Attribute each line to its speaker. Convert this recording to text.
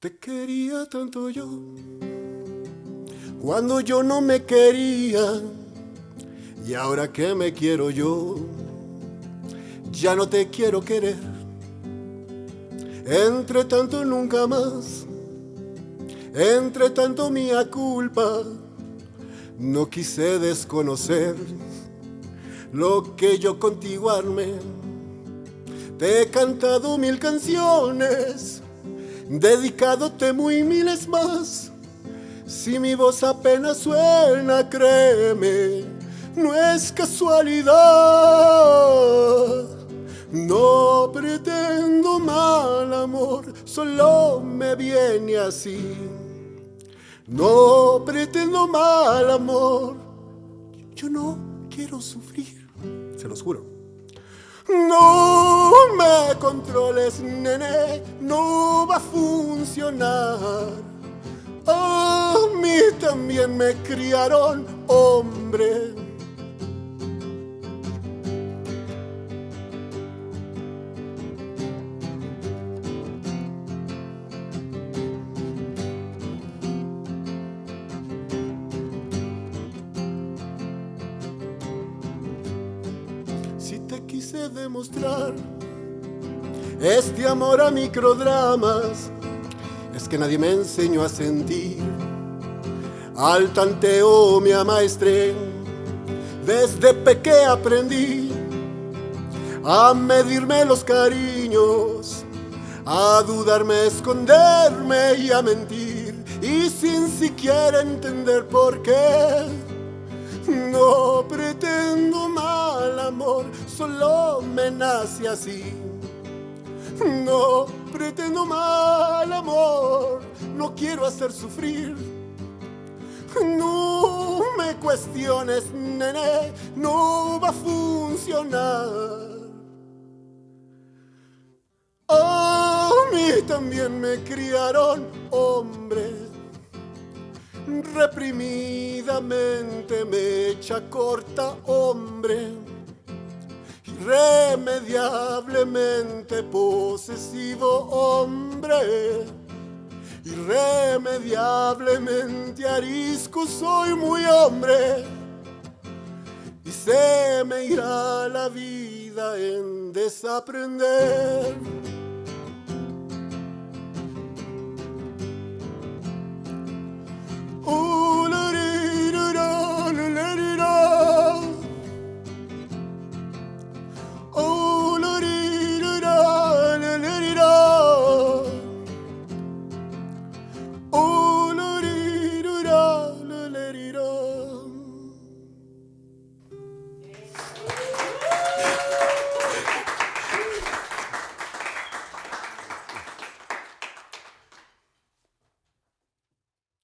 Speaker 1: Te quería tanto yo, cuando yo no me quería, y ahora que me quiero yo, ya no te quiero querer. Entre tanto nunca más, entre tanto mía culpa, no quise desconocer lo que yo contigo armé. Te he cantado mil canciones dedicadote muy miles más. Si mi voz apenas suena, créeme, no es casualidad. No pretendo mal amor, solo me viene así. No pretendo mal amor, yo no quiero sufrir, se los juro. No controles, nene, no va a funcionar. A mí también me criaron hombre si te quise demostrar este amor a microdramas, es que nadie me enseñó a sentir. Al tanteo me amaestré, desde peque aprendí a medirme los cariños, a dudarme, esconderme y a mentir, y sin siquiera entender por qué. No pretendo mal amor, solo me nace así. Pretendo mal amor, no quiero hacer sufrir. No me cuestiones, nene, no va a funcionar. A mí también me criaron hombres reprimidamente me echa corta hombre, irremediablemente posesivo hombre, irremediablemente arisco soy muy hombre, y se me irá la vida en desaprender.